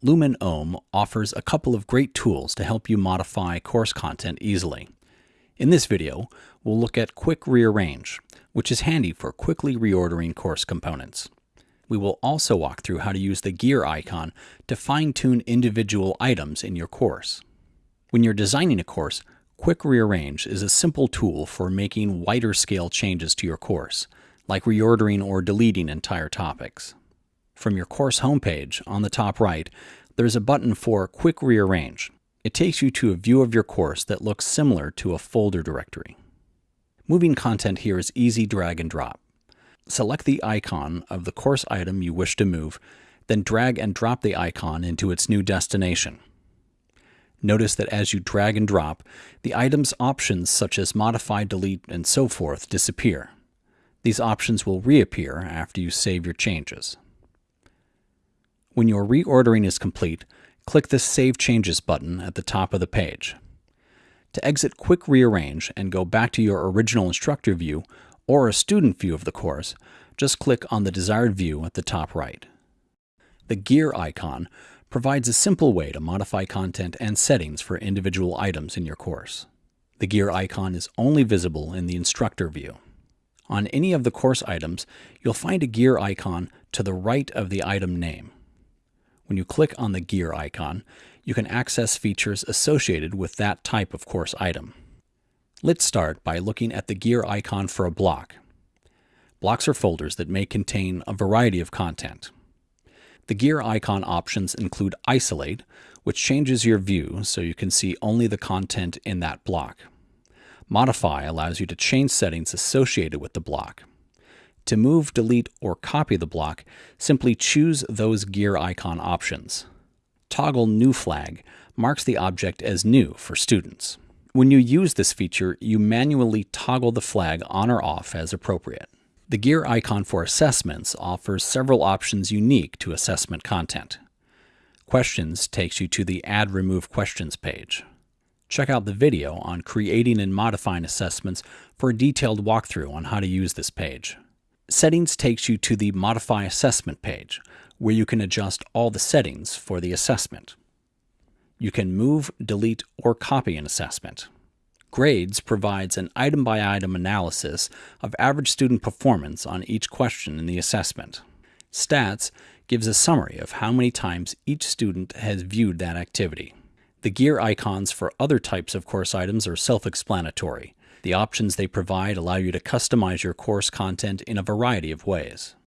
Lumen Ohm offers a couple of great tools to help you modify course content easily. In this video, we'll look at Quick Rearrange, which is handy for quickly reordering course components. We will also walk through how to use the gear icon to fine-tune individual items in your course. When you're designing a course, Quick Rearrange is a simple tool for making wider scale changes to your course, like reordering or deleting entire topics. From your course homepage on the top right, there's a button for Quick Rearrange. It takes you to a view of your course that looks similar to a folder directory. Moving content here is easy drag and drop. Select the icon of the course item you wish to move, then drag and drop the icon into its new destination. Notice that as you drag and drop, the item's options such as modify, delete, and so forth disappear. These options will reappear after you save your changes. When your reordering is complete, click the Save Changes button at the top of the page. To exit Quick Rearrange and go back to your original instructor view or a student view of the course, just click on the desired view at the top right. The gear icon provides a simple way to modify content and settings for individual items in your course. The gear icon is only visible in the instructor view. On any of the course items, you'll find a gear icon to the right of the item name. When you click on the gear icon, you can access features associated with that type of course item. Let's start by looking at the gear icon for a block. Blocks are folders that may contain a variety of content. The gear icon options include Isolate, which changes your view so you can see only the content in that block. Modify allows you to change settings associated with the block. To move, delete, or copy the block, simply choose those gear icon options. Toggle New Flag marks the object as new for students. When you use this feature, you manually toggle the flag on or off as appropriate. The gear icon for assessments offers several options unique to assessment content. Questions takes you to the Add Remove Questions page. Check out the video on creating and modifying assessments for a detailed walkthrough on how to use this page. Settings takes you to the Modify Assessment page, where you can adjust all the settings for the assessment. You can move, delete, or copy an assessment. Grades provides an item-by-item -item analysis of average student performance on each question in the assessment. Stats gives a summary of how many times each student has viewed that activity. The gear icons for other types of course items are self-explanatory. The options they provide allow you to customize your course content in a variety of ways.